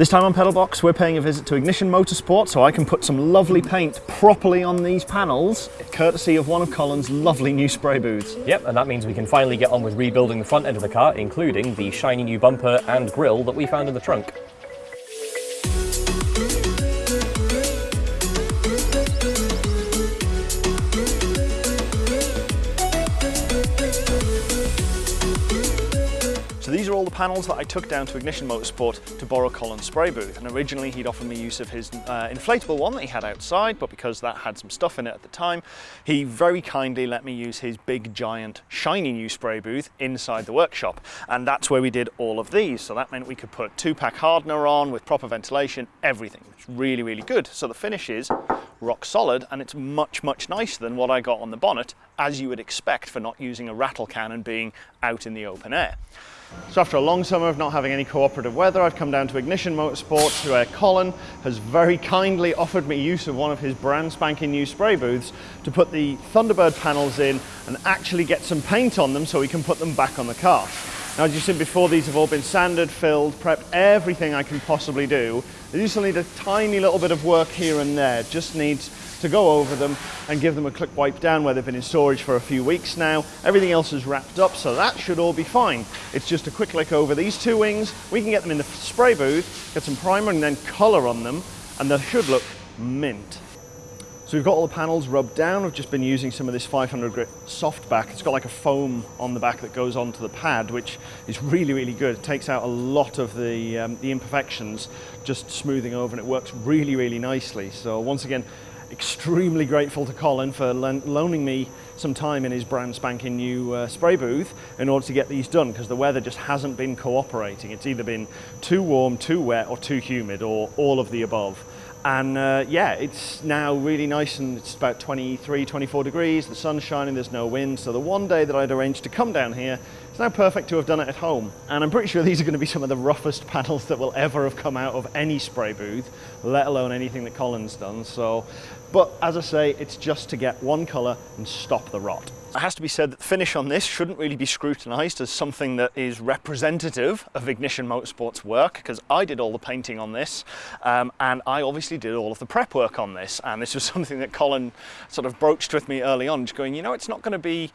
This time on Pedalbox, we're paying a visit to Ignition Motorsport so I can put some lovely paint properly on these panels, courtesy of one of Colin's lovely new spray booths. Yep, and that means we can finally get on with rebuilding the front end of the car, including the shiny new bumper and grille that we found in the trunk. Panels that I took down to Ignition Motorsport to borrow Colin's spray booth. And originally he'd offered me use of his uh, inflatable one that he had outside, but because that had some stuff in it at the time, he very kindly let me use his big, giant, shiny new spray booth inside the workshop. And that's where we did all of these. So that meant we could put two-pack hardener on with proper ventilation, everything. It's really, really good. So the finish is rock solid and it's much, much nicer than what I got on the bonnet, as you would expect for not using a rattle can and being out in the open air. So after a long summer of not having any cooperative weather, I've come down to Ignition Motorsports where Colin has very kindly offered me use of one of his brand spanking new spray booths to put the Thunderbird panels in and actually get some paint on them so we can put them back on the car. Now, as you've seen before, these have all been sanded, filled, prepped, everything I can possibly do. They just need a tiny little bit of work here and there. Just needs to go over them and give them a quick wipe down where they've been in storage for a few weeks now. Everything else is wrapped up, so that should all be fine. It's just a quick lick over these two wings. We can get them in the spray booth, get some primer and then color on them, and they should look mint. So we've got all the panels rubbed down. I've just been using some of this 500 grit soft back. It's got like a foam on the back that goes onto the pad, which is really, really good. It takes out a lot of the, um, the imperfections, just smoothing over, and it works really, really nicely. So once again, extremely grateful to Colin for loaning me some time in his brand spanking new uh, spray booth in order to get these done because the weather just hasn't been cooperating. It's either been too warm, too wet or too humid or all of the above. And uh, yeah, it's now really nice and it's about 23, 24 degrees, the sun's shining, there's no wind. So the one day that I'd arranged to come down here, it's now perfect to have done it at home. And I'm pretty sure these are gonna be some of the roughest panels that will ever have come out of any spray booth, let alone anything that Colin's done. So, but as I say, it's just to get one color and stop the rot. It has to be said that the finish on this shouldn't really be scrutinised as something that is representative of Ignition Motorsport's work because I did all the painting on this um, and I obviously did all of the prep work on this. And this was something that Colin sort of broached with me early on just going you know it's not going to be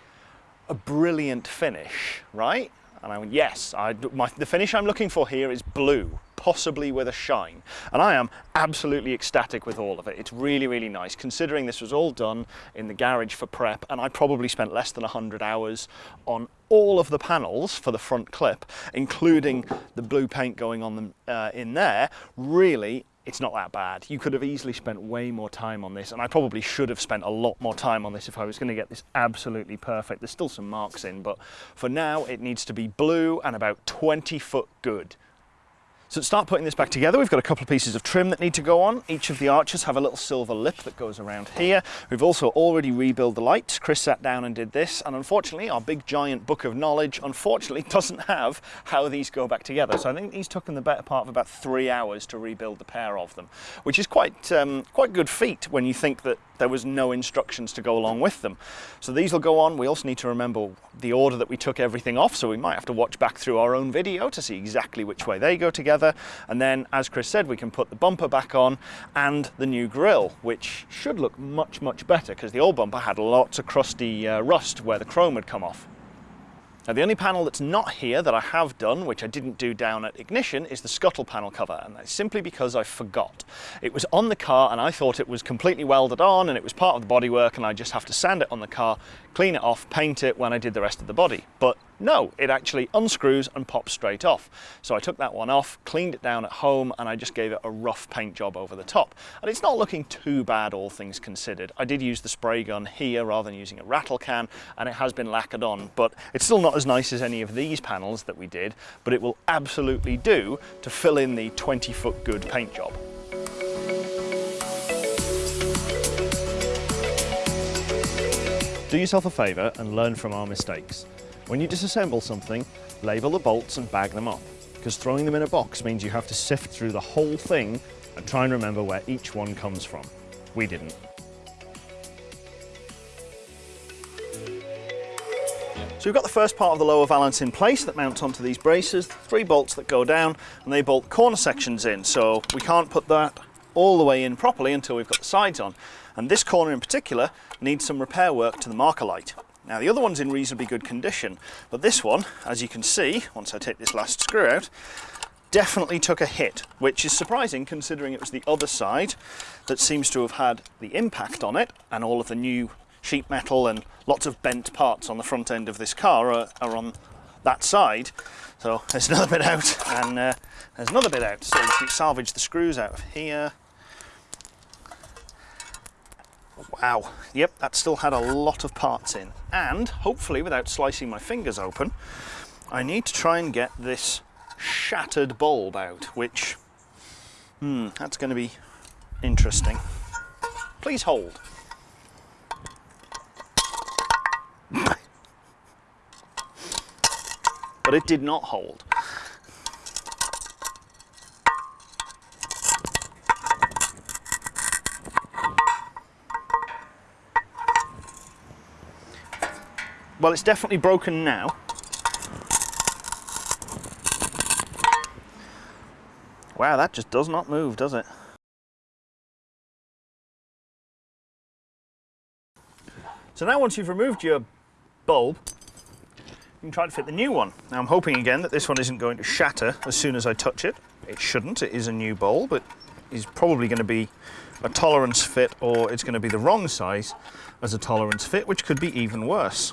a brilliant finish right? And I went yes I, my, the finish I'm looking for here is blue possibly with a shine. And I am absolutely ecstatic with all of it. It's really, really nice, considering this was all done in the garage for prep, and I probably spent less than 100 hours on all of the panels for the front clip, including the blue paint going on them uh, in there. Really, it's not that bad. You could have easily spent way more time on this, and I probably should have spent a lot more time on this if I was going to get this absolutely perfect. There's still some marks in, but for now it needs to be blue and about 20 foot good. So to start putting this back together, we've got a couple of pieces of trim that need to go on. Each of the arches have a little silver lip that goes around here. We've also already rebuilt the lights. Chris sat down and did this, and unfortunately, our big giant book of knowledge, unfortunately, doesn't have how these go back together. So I think he's taken the better part of about three hours to rebuild the pair of them, which is quite, um, quite good feat when you think that there was no instructions to go along with them. So these will go on. We also need to remember the order that we took everything off, so we might have to watch back through our own video to see exactly which way they go together. And then, as Chris said, we can put the bumper back on and the new grille, which should look much, much better because the old bumper had lots of crusty uh, rust where the chrome had come off. Now the only panel that's not here that I have done, which I didn't do down at Ignition, is the scuttle panel cover, and that's simply because I forgot. It was on the car and I thought it was completely welded on and it was part of the bodywork and I just have to sand it on the car, clean it off, paint it when I did the rest of the body. But no, it actually unscrews and pops straight off. So I took that one off, cleaned it down at home, and I just gave it a rough paint job over the top. And it's not looking too bad, all things considered. I did use the spray gun here rather than using a rattle can, and it has been lacquered on, but it's still not as nice as any of these panels that we did, but it will absolutely do to fill in the 20 foot good paint job. Do yourself a favour and learn from our mistakes. When you disassemble something, label the bolts and bag them up, because throwing them in a box means you have to sift through the whole thing and try and remember where each one comes from. We didn't. So we've got the first part of the lower valance in place that mounts onto these braces, three bolts that go down and they bolt corner sections in. So we can't put that all the way in properly until we've got the sides on. And this corner in particular needs some repair work to the marker light. Now the other one's in reasonably good condition, but this one, as you can see, once I take this last screw out, definitely took a hit, which is surprising considering it was the other side that seems to have had the impact on it and all of the new sheet metal and lots of bent parts on the front end of this car are, are on that side. So there's another bit out and uh, there's another bit out. So you can salvage the screws out of here Wow, yep, that still had a lot of parts in. And hopefully, without slicing my fingers open, I need to try and get this shattered bulb out, which, hmm, that's going to be interesting. Please hold. but it did not hold. Well, it's definitely broken now. Wow, that just does not move, does it? So now once you've removed your bulb, you can try to fit the new one. Now I'm hoping again that this one isn't going to shatter as soon as I touch it. It shouldn't, it is a new bulb, but is probably going to be a tolerance fit or it's going to be the wrong size as a tolerance fit, which could be even worse.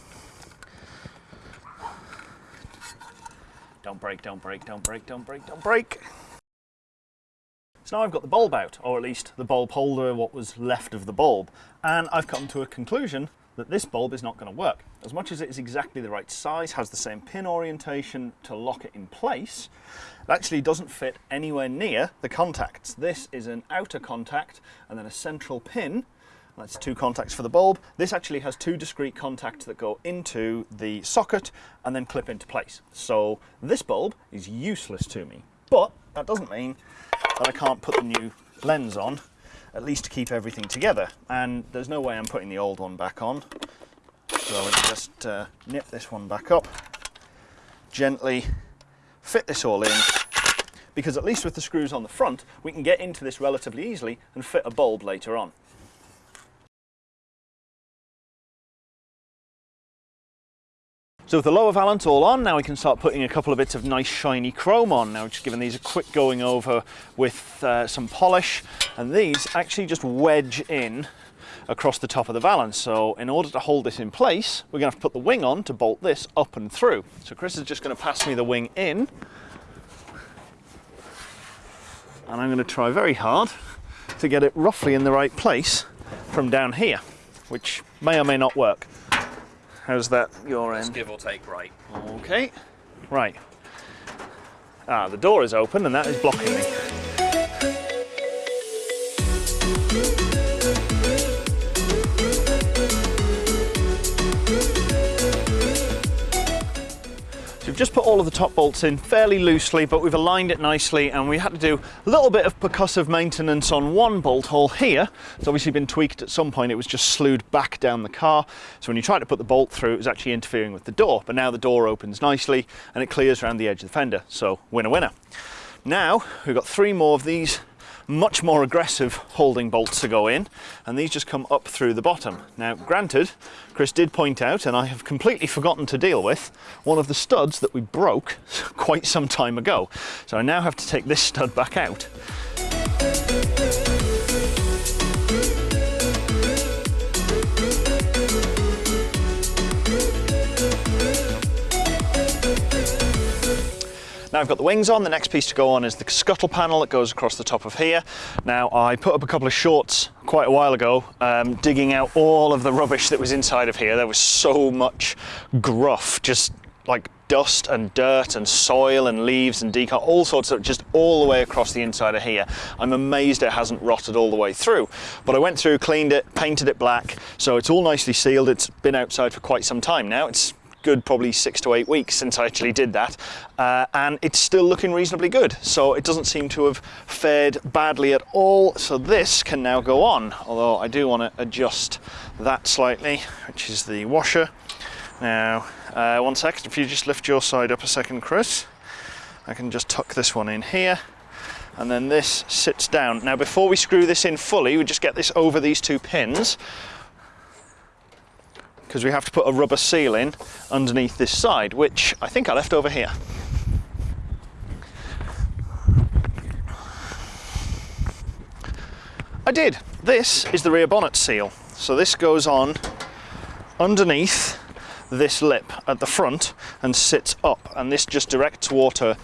Don't break, don't break, don't break, don't break, don't break. So now I've got the bulb out, or at least the bulb holder, what was left of the bulb, and I've come to a conclusion that this bulb is not going to work. As much as it is exactly the right size, has the same pin orientation to lock it in place, it actually doesn't fit anywhere near the contacts. This is an outer contact and then a central pin that's two contacts for the bulb. This actually has two discrete contacts that go into the socket and then clip into place. So this bulb is useless to me, but that doesn't mean that I can't put the new lens on, at least to keep everything together. And there's no way I'm putting the old one back on. So me just uh, nip this one back up, gently fit this all in, because at least with the screws on the front, we can get into this relatively easily and fit a bulb later on. So with the lower valance all on, now we can start putting a couple of bits of nice shiny chrome on. Now just giving these a quick going over with uh, some polish and these actually just wedge in across the top of the valance. So in order to hold this in place, we're gonna have to put the wing on to bolt this up and through. So Chris is just gonna pass me the wing in. And I'm gonna try very hard to get it roughly in the right place from down here, which may or may not work. How's that your end? give or take right. Okay, right. Ah, the door is open and that is blocking me. We've just put all of the top bolts in fairly loosely, but we've aligned it nicely and we had to do a little bit of percussive maintenance on one bolt hole here. It's obviously been tweaked at some point. It was just slewed back down the car. So when you try to put the bolt through, it was actually interfering with the door. But now the door opens nicely and it clears around the edge of the fender. So winner, winner. Now we've got three more of these much more aggressive holding bolts to go in and these just come up through the bottom. Now granted, Chris did point out, and I have completely forgotten to deal with, one of the studs that we broke quite some time ago. So I now have to take this stud back out. Now I've got the wings on, the next piece to go on is the scuttle panel that goes across the top of here. Now I put up a couple of shorts quite a while ago, um, digging out all of the rubbish that was inside of here. There was so much gruff, just like dust and dirt and soil and leaves and decant, all sorts of just all the way across the inside of here. I'm amazed it hasn't rotted all the way through. But I went through, cleaned it, painted it black, so it's all nicely sealed. It's been outside for quite some time now. It's good probably six to eight weeks since I actually did that uh, and it's still looking reasonably good. So it doesn't seem to have fared badly at all. So this can now go on although I do want to adjust that slightly which is the washer. Now, uh, one second, if you just lift your side up a second, Chris, I can just tuck this one in here and then this sits down. Now before we screw this in fully, we just get this over these two pins because we have to put a rubber seal in underneath this side, which I think I left over here. I did. This is the rear bonnet seal. So this goes on underneath this lip at the front and sits up and this just directs water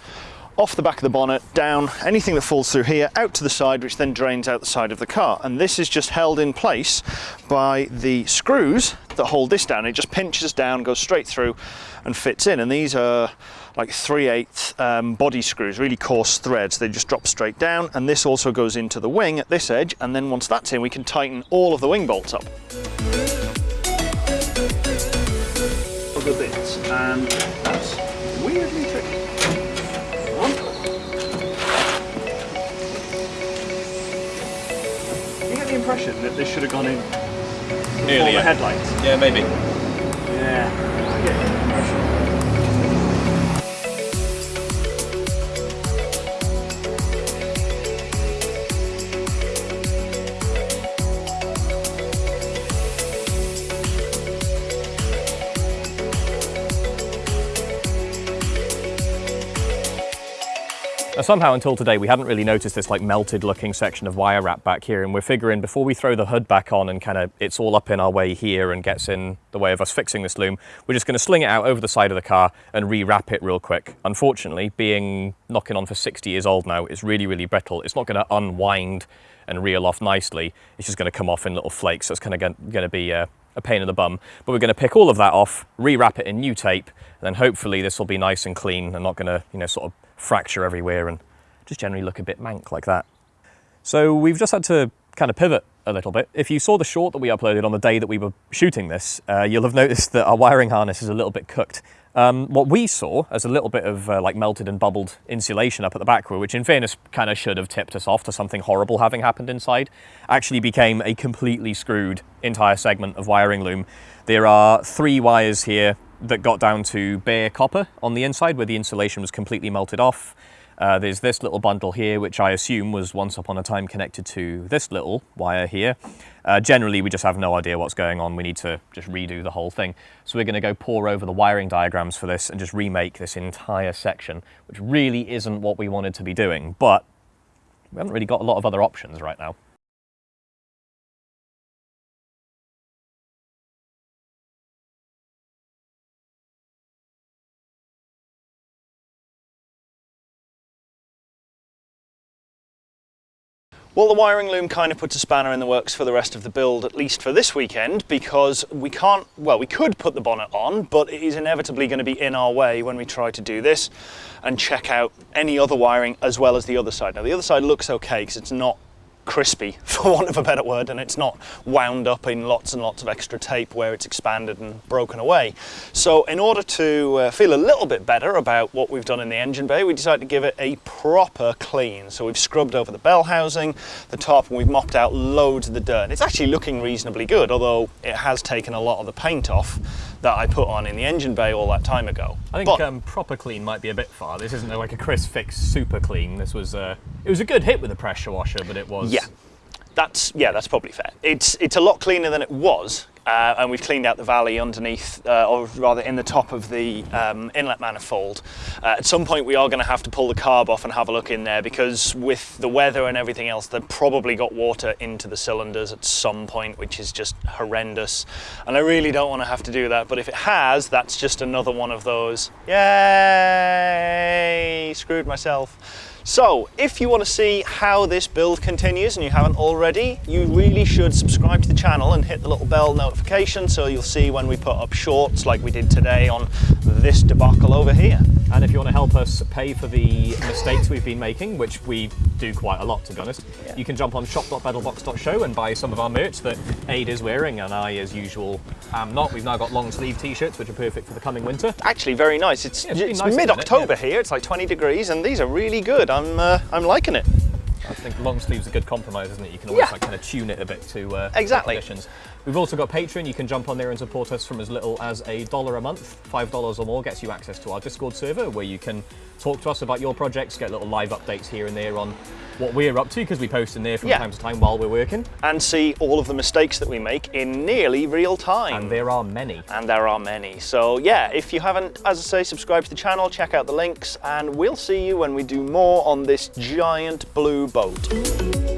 off the back of the bonnet, down, anything that falls through here, out to the side, which then drains out the side of the car. And this is just held in place by the screws that hold this down. It just pinches down, goes straight through and fits in. And these are like 3 8 um, body screws, really coarse threads. They just drop straight down. And this also goes into the wing at this edge. And then once that's in, we can tighten all of the wing bolts up. Other bits, and that's weirdly tricky. You get the impression that this should have gone in before the headlights. Yeah, maybe. Yeah, somehow until today we hadn't really noticed this like melted looking section of wire wrap back here and we're figuring before we throw the hood back on and kind of it's all up in our way here and gets in the way of us fixing this loom, we're just going to sling it out over the side of the car and rewrap it real quick. Unfortunately, being knocking on for 60 years old now, it's really, really brittle. It's not going to unwind and reel off nicely. It's just going to come off in little flakes. So it's kind of going to be uh, a pain in the bum. But we're going to pick all of that off, rewrap it in new tape, and then hopefully this will be nice and clean and not going to, you know, sort of fracture everywhere and just generally look a bit mank like that. So we've just had to kind of pivot a little bit. If you saw the short that we uploaded on the day that we were shooting this, uh, you'll have noticed that our wiring harness is a little bit cooked. Um, what we saw as a little bit of uh, like melted and bubbled insulation up at the back, which in fairness kind of should have tipped us off to something horrible having happened inside, actually became a completely screwed entire segment of wiring loom. There are three wires here that got down to bare copper on the inside where the insulation was completely melted off. Uh, there's this little bundle here, which I assume was once upon a time connected to this little wire here. Uh, generally, we just have no idea what's going on. We need to just redo the whole thing. So we're going to go pour over the wiring diagrams for this and just remake this entire section, which really isn't what we wanted to be doing, but we haven't really got a lot of other options right now. Well, the wiring loom kind of puts a spanner in the works for the rest of the build, at least for this weekend, because we can't, well, we could put the bonnet on, but it is inevitably going to be in our way when we try to do this and check out any other wiring as well as the other side. Now, the other side looks okay because it's not crispy, for want of a better word, and it's not wound up in lots and lots of extra tape where it's expanded and broken away. So in order to uh, feel a little bit better about what we've done in the engine bay, we decided to give it a proper clean. So we've scrubbed over the bell housing, the top, and we've mopped out loads of the dirt. It's actually looking reasonably good, although it has taken a lot of the paint off that I put on in the engine bay all that time ago. I think But- um, proper clean might be a bit far. This isn't like a ChrisFix super clean. This was uh, it was a good hit with the pressure washer, but it was Yeah, that's yeah, that's probably fair. It's it's a lot cleaner than it was, uh, and we've cleaned out the valley underneath, uh, or rather in the top of the um, inlet manifold. Uh, at some point, we are going to have to pull the carb off and have a look in there because with the weather and everything else, they've probably got water into the cylinders at some point, which is just horrendous. And I really don't want to have to do that. But if it has, that's just another one of those. Yay! Screwed myself. So, if you want to see how this build continues and you haven't already, you really should subscribe to the channel and hit the little bell notification so you'll see when we put up shorts like we did today on this debacle over here. And if you want to help us pay for the mistakes we've been making, which we do quite a lot to be honest, you can jump on shop.battlebox.show and buy some of our merch that Aid is wearing and I, as usual, am not. We've now got long sleeve t-shirts, which are perfect for the coming winter. Actually, very nice. It's, Yeah, it's it's nice, isn't it? mid-October Yeah. here. It's like 20 degrees, and these are really good. I'm uh, I'm liking it. I think long sleeve's a good compromise, isn't it? You can always Yeah. like kind of tune it a bit to uh, Exactly. conditions. We've also got Patreon. You can jump on there and support us from as little as a dollar a month. Five dollars or more gets you access to our Discord server, where you can talk to us about your projects, get little live updates here and there on what we're up to, because we post in there from Yeah. time to time while we're working. And see all of the mistakes that we make in nearly real time. And there are many. and there are many. So yeah, if you haven't, as I say, subscribe to the channel, check out the links, and we'll see you when we do more on this giant blue boat gold.